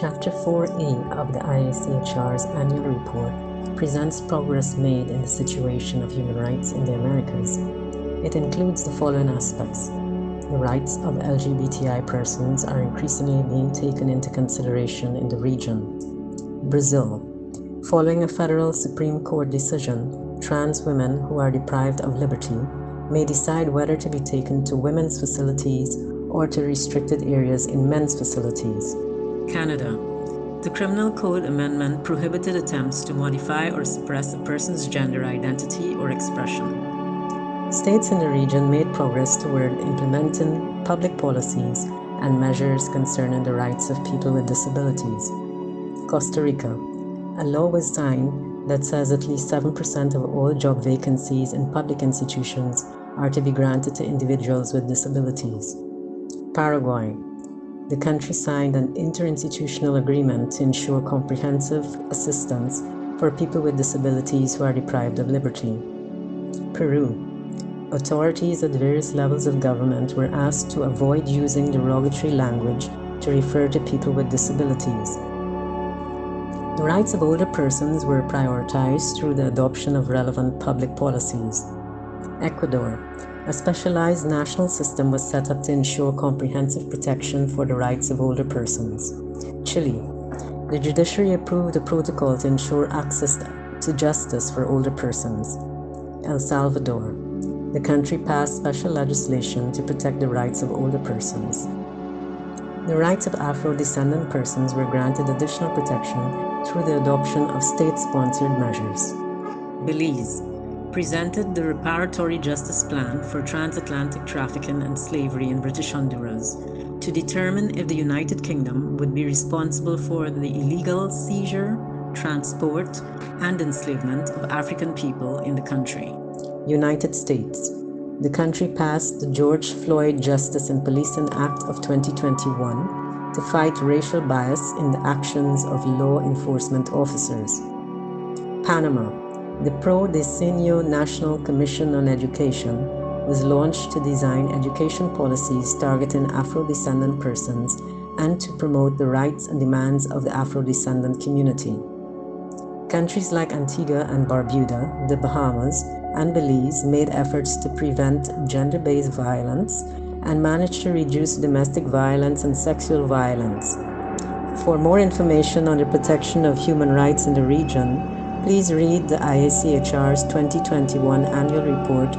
Chapter 4A of the IACHR's annual report presents progress made in the situation of human rights in the Americas. It includes the following aspects. The rights of LGBTI persons are increasingly being taken into consideration in the region. Brazil. Following a federal Supreme Court decision, trans women who are deprived of liberty may decide whether to be taken to women's facilities or to restricted areas in men's facilities. Canada. The Criminal Code Amendment prohibited attempts to modify or suppress a person's gender identity or expression. States in the region made progress toward implementing public policies and measures concerning the rights of people with disabilities. Costa Rica. A law was signed that says at least 7% of all job vacancies in public institutions are to be granted to individuals with disabilities. Paraguay. The country signed an interinstitutional agreement to ensure comprehensive assistance for people with disabilities who are deprived of liberty. Peru. Authorities at various levels of government were asked to avoid using derogatory language to refer to people with disabilities. The rights of older persons were prioritized through the adoption of relevant public policies. Ecuador. A specialized national system was set up to ensure comprehensive protection for the rights of older persons. Chile. The judiciary approved a protocol to ensure access to justice for older persons. El Salvador. The country passed special legislation to protect the rights of older persons. The rights of Afro-descendant persons were granted additional protection through the adoption of state-sponsored measures. Belize presented the Reparatory Justice Plan for Transatlantic Trafficking and Slavery in British Honduras to determine if the United Kingdom would be responsible for the illegal seizure, transport, and enslavement of African people in the country. United States. The country passed the George Floyd Justice and Policing Act of 2021 to fight racial bias in the actions of law enforcement officers. Panama the Pro Diseño National Commission on Education was launched to design education policies targeting Afro-descendant persons and to promote the rights and demands of the Afro-descendant community. Countries like Antigua and Barbuda, the Bahamas, and Belize made efforts to prevent gender-based violence and managed to reduce domestic violence and sexual violence. For more information on the protection of human rights in the region, Please read the IACHR's 2021 annual report